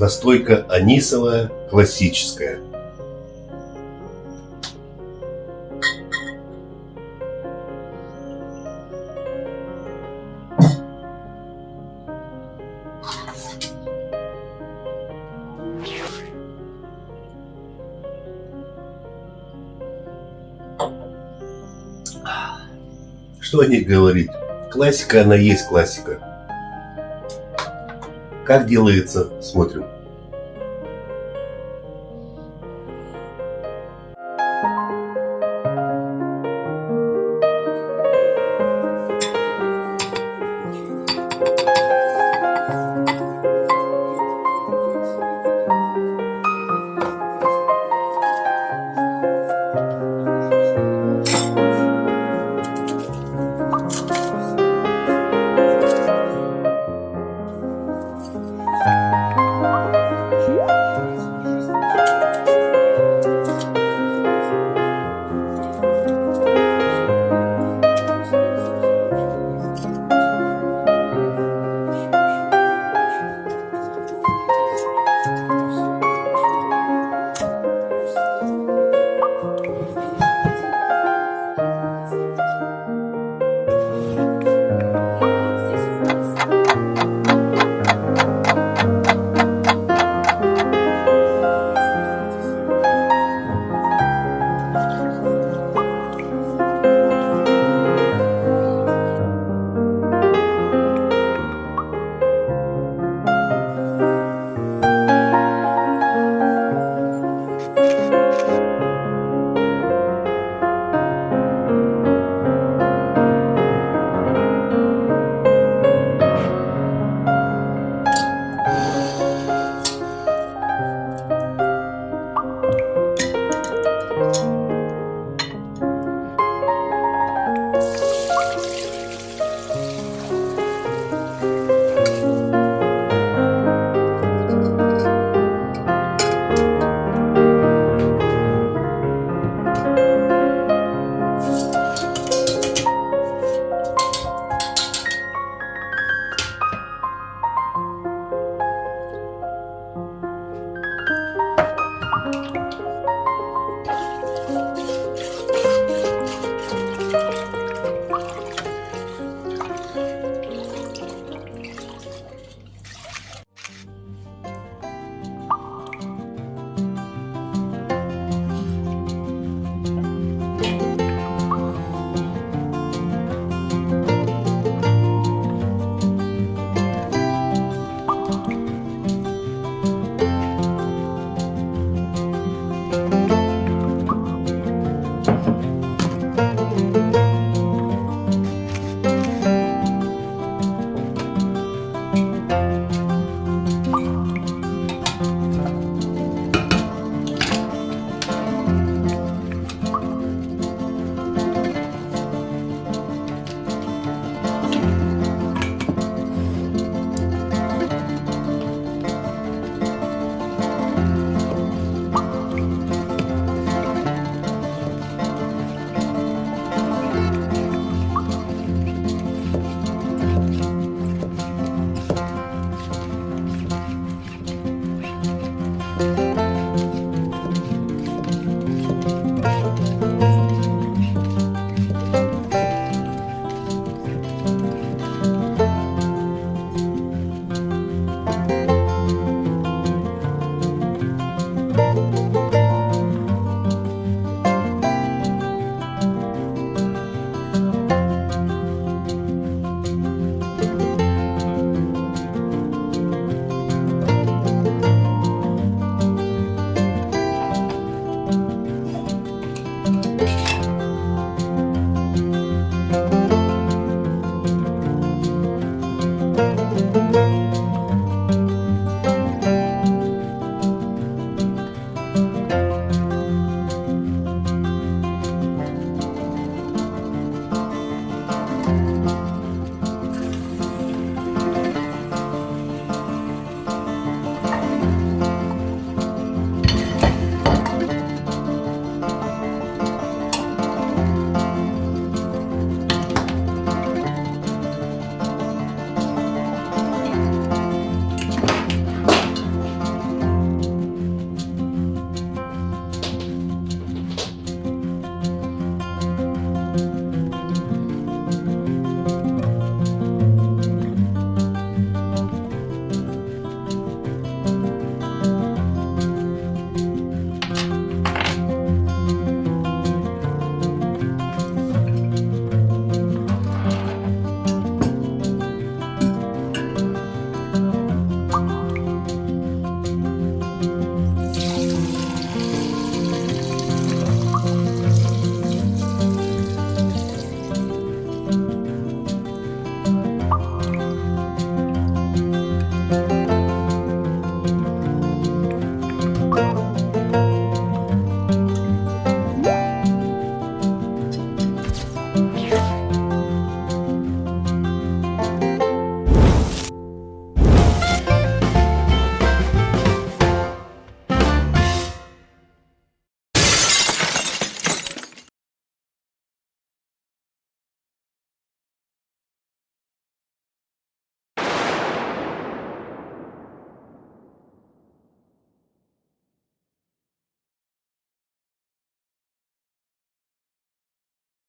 Настойка анисовая, классическая. Что о ней говорить? Классика, она есть классика. Как делается, смотрим.